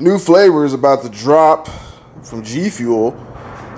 new flavor is about to drop from G Fuel.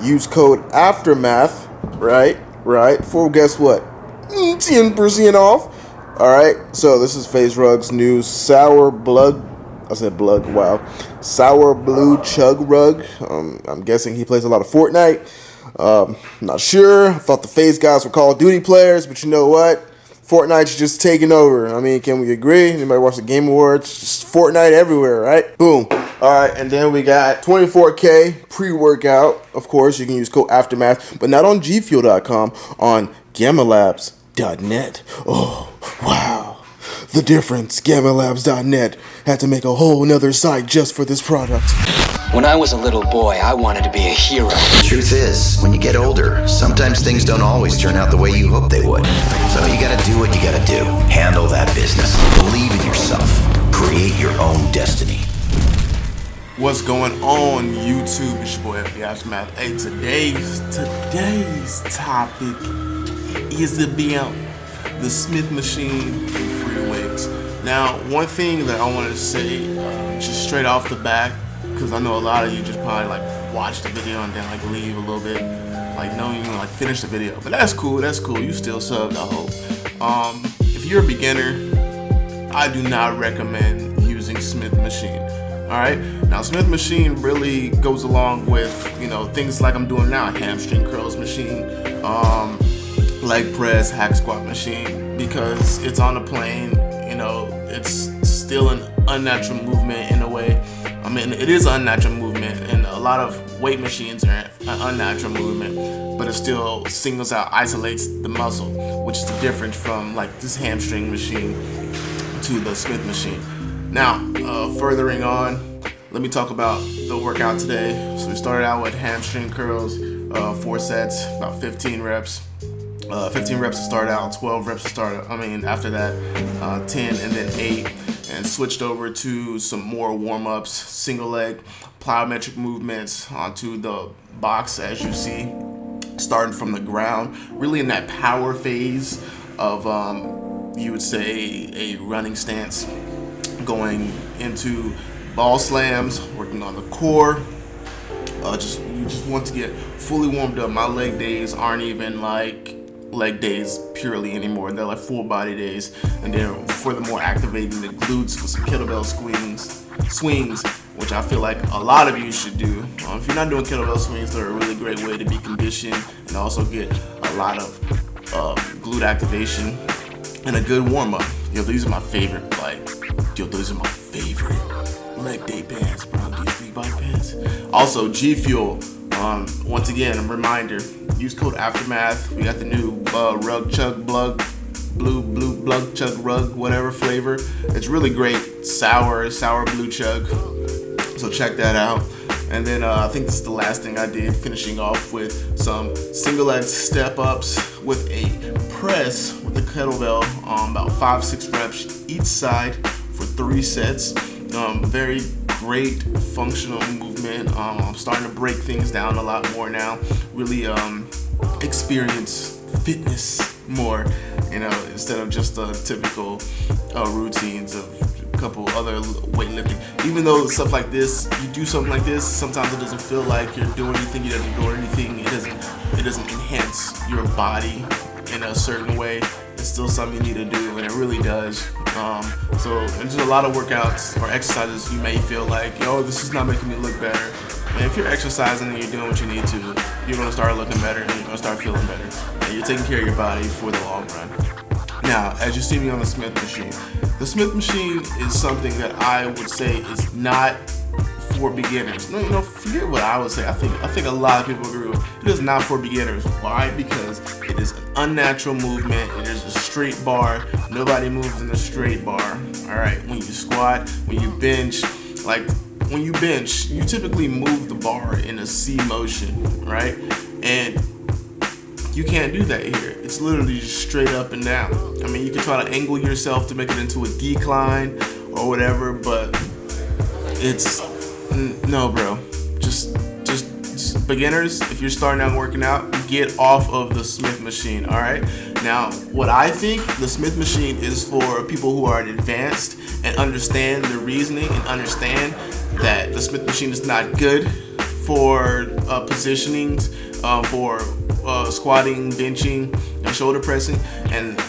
Use code Aftermath, right? Right. For guess what? 10% off. All right. So this is FaZe Rug's new sour blood. I said blood. Wow. Sour blue chug rug. Um, I'm guessing he plays a lot of Fortnite. Um, not sure. I thought the FaZe guys were Call of Duty players, but you know what? Fortnite's just taking over. I mean, can we agree? Anybody watch the Game Awards? Just Fortnite everywhere, right? Boom. All right, and then we got 24K pre-workout. Of course, you can use code Aftermath, but not on GFuel.com, on GammaLabs.net. Oh, wow. The difference, GammaLabs.net had to make a whole nother site just for this product. When I was a little boy, I wanted to be a hero. Truth is, when you get older, sometimes things don't always turn out the way you hope they would. So you gotta do what you gotta do. Handle that business. Believe in yourself. Create your own destiny. What's going on YouTube? It's your boy FB Aftermath. Hey, today's today's topic is about the Smith machine and free weights. Now, one thing that I wanted to say, uh, just straight off the bat, because I know a lot of you just probably like watch the video and then like leave a little bit, like no, you like finish the video. But that's cool. That's cool. You still subbed, I hope. Um, if you're a beginner, I do not recommend using Smith machine. Alright, now Smith machine really goes along with, you know, things like I'm doing now, hamstring curls machine, um, leg press, hack squat machine, because it's on a plane, you know, it's still an unnatural movement in a way. I mean, it is unnatural movement, and a lot of weight machines are an unnatural movement, but it still singles out, isolates the muscle, which is different from like this hamstring machine to the Smith machine. Now, uh, furthering on, let me talk about the workout today. So we started out with hamstring curls, uh, four sets, about 15 reps. Uh, 15 reps to start out, 12 reps to start out. I mean, after that, uh, 10 and then 8. And switched over to some more warm-ups, single leg, plyometric movements onto the box as you see, starting from the ground. Really in that power phase of, um, you would say, a running stance going into ball slams, working on the core. Uh, just you just want to get fully warmed up. My leg days aren't even like leg days purely anymore. They're like full body days. And then for the more activating the glutes with some kettlebell swings, swings, which I feel like a lot of you should do. Um, if you're not doing kettlebell swings, they're a really great way to be conditioned and also get a lot of uh, glute activation and a good warm up. Yo, these are my favorite, like, yo, those are my favorite leg day pants, bro. These Reebok pants. Also, G Fuel. Um, once again, a reminder: use code Aftermath. We got the new uh, rug chug blug, blue blue blug chug rug, whatever flavor. It's really great, sour sour blue chug. So check that out. And then uh, I think this is the last thing I did, finishing off with some single leg step ups with a press with the kettlebell, um, about five, six reps each side three sets. Um, very great functional movement. Um, I'm starting to break things down a lot more now. Really um, experience fitness more, you know, instead of just the typical uh, routines of a couple other weightlifting. Even though stuff like this, you do something like this, sometimes it doesn't feel like you're doing anything. You doesn't do anything. It doesn't. It doesn't enhance your body in a certain way. It's still something you need to do, and it really does. Um, so there's a lot of workouts or exercises you may feel like, yo, this is not making me look better. And if you're exercising and you're doing what you need to, you're gonna start looking better and you're gonna start feeling better. And you're taking care of your body for the long run. Now, as you see me on the Smith machine, the Smith machine is something that I would say is not for beginners. No, you know, forget what I would say. I think I think a lot of people agree with. It is not for beginners. Why? Because it is an unnatural movement. It is straight bar. Nobody moves in a straight bar. All right. When you squat, when you bench, like when you bench, you typically move the bar in a C motion, right? And you can't do that here. It's literally just straight up and down. I mean, you can try to angle yourself to make it into a decline or whatever, but it's no, bro. Just, just, just, beginners. If you're starting out working out, get off of the Smith machine. All right. Now, what I think the Smith machine is for people who are advanced and understand the reasoning and understand that the Smith machine is not good for uh, positionings, uh, for uh, squatting, benching, and shoulder pressing, and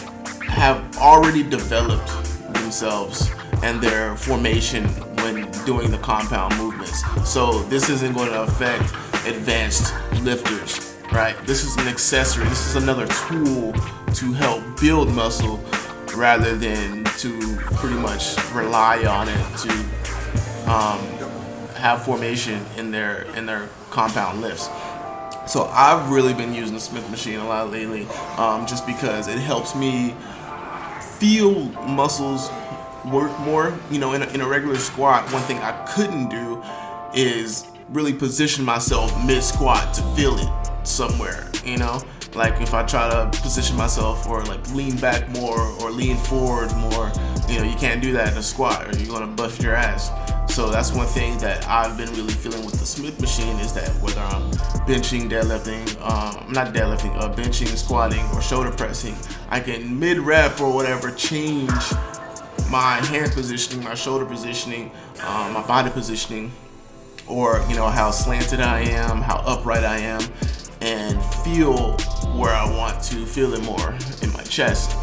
have already developed themselves and their formation when doing the compound movements. So this isn't going to affect advanced lifters, right? This is an accessory. This is another tool to help build muscle rather than to pretty much rely on it to um, have formation in their in their compound lifts. So I've really been using the Smith machine a lot lately, um, just because it helps me feel muscles work more. You know, in a, in a regular squat, one thing I couldn't do is really position myself mid squat to feel it somewhere. You know, like if I try to position myself or like lean back more or lean forward more, you know, you can't do that in a squat or you're gonna bust your ass. So that's one thing that I've been really feeling with the Smith machine is that whether I'm benching, deadlifting, um, not deadlifting, uh, benching, squatting, or shoulder pressing, I can mid-rep or whatever change my hand positioning, my shoulder positioning, um, my body positioning, or you know how slanted I am, how upright I am, and feel where I want to feel it more in my chest.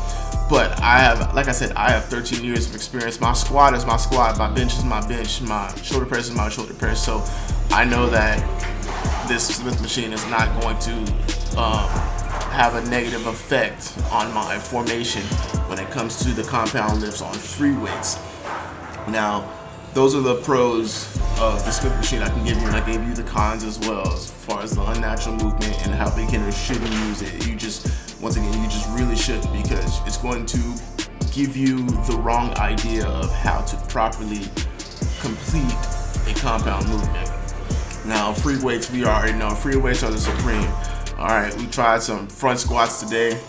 But I have, like I said, I have 13 years of experience. My squat is my squat, my bench is my bench, my shoulder press is my shoulder press. So I know that this Smith machine is not going to um, have a negative effect on my formation when it comes to the compound lifts on free weights. Now, those are the pros of the Smith machine I can give you, and I gave you the cons as well, as far as the unnatural movement and how beginners shouldn't use it. You just, once again, you just really shouldn't because it's going to give you the wrong idea of how to properly complete a compound movement. Now, free weights, we already know, free weights are the supreme. All right, we tried some front squats today.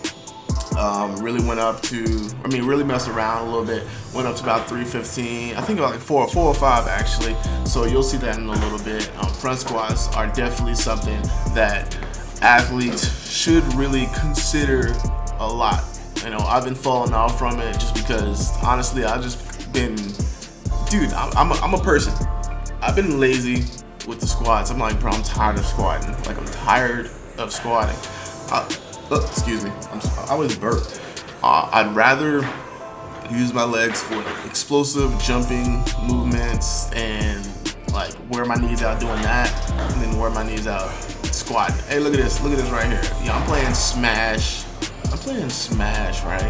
Um, really went up to, I mean, really messed around a little bit. Went up to about 315. I think about like four, four or five actually. So you'll see that in a little bit. Um, front squats are definitely something that athletes should really consider a lot. You know, I've been falling off from it just because honestly, I've just been, dude, I'm, I'm, a, I'm a person. I've been lazy with the squats. I'm like, bro, I'm tired of squatting. Like, I'm tired of squatting. Uh, uh, excuse me, I'm, I always burp. Uh, I'd rather use my legs for explosive jumping movements and like wear my knees out doing that and then wear my knees out squatting. Hey, look at this. Look at this right here. Yeah, I'm playing Smash. I'm playing Smash, right?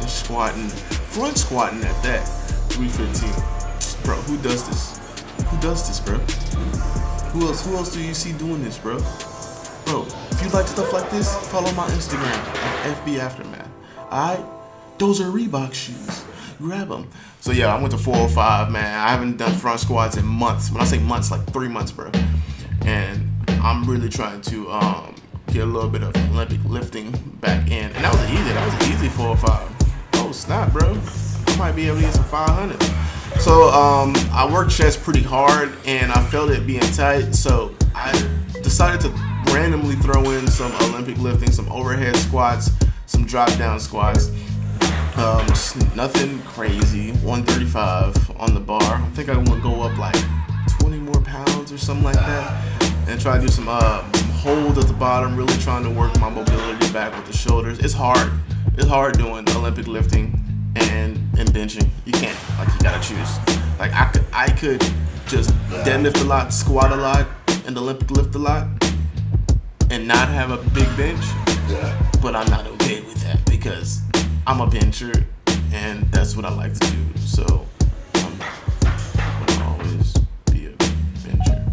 And squatting, front squatting at that, 315. Bro, who does this? Who does this, bro? Who else? Who else do you see doing this, bro? Bro, you like stuff like this, follow my Instagram at FB Aftermath. Alright? Those are Reebok shoes. Grab them. So yeah, I went to 405, man. I haven't done front squats in months. When I say months, like three months, bro. And I'm really trying to um, get a little bit of Olympic lifting back in. And that was easy. That was easy 405. Oh, snap, bro. I might be able to get some 500. So um, I worked chest pretty hard and I felt it being tight. So I decided to randomly throw in some Olympic lifting, some overhead squats, some drop down squats. Um, nothing crazy. 135 on the bar. I think I want to go up like 20 more pounds or something like that. And try to do some uh, hold at the bottom, really trying to work my mobility back with the shoulders. It's hard. It's hard doing Olympic lifting and and benching. You can't. Like you gotta choose. Like I could I could just deadlift a lot, squat a lot, and Olympic lift a lot, and not have a big bench. But I'm not okay with that because I'm a bencher, and that's what I like to do. So um, I'm gonna always be a bencher.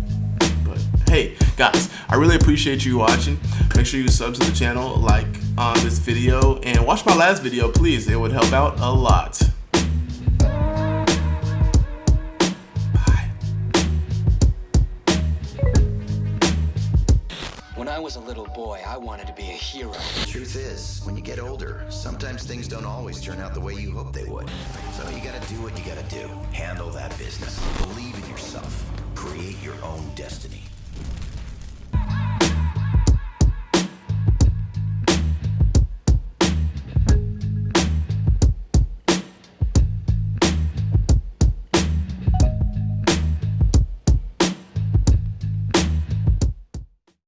But hey, guys, I really appreciate you watching. Make sure you sub to the channel, like on this video, and watch my last video, please. It would help out a lot. Was a little boy, I wanted to be a hero. The truth is, when you get older, sometimes things don't always turn out the way you hope they would. So you gotta do what you gotta do. Handle that business. Believe in yourself. Create your own destiny.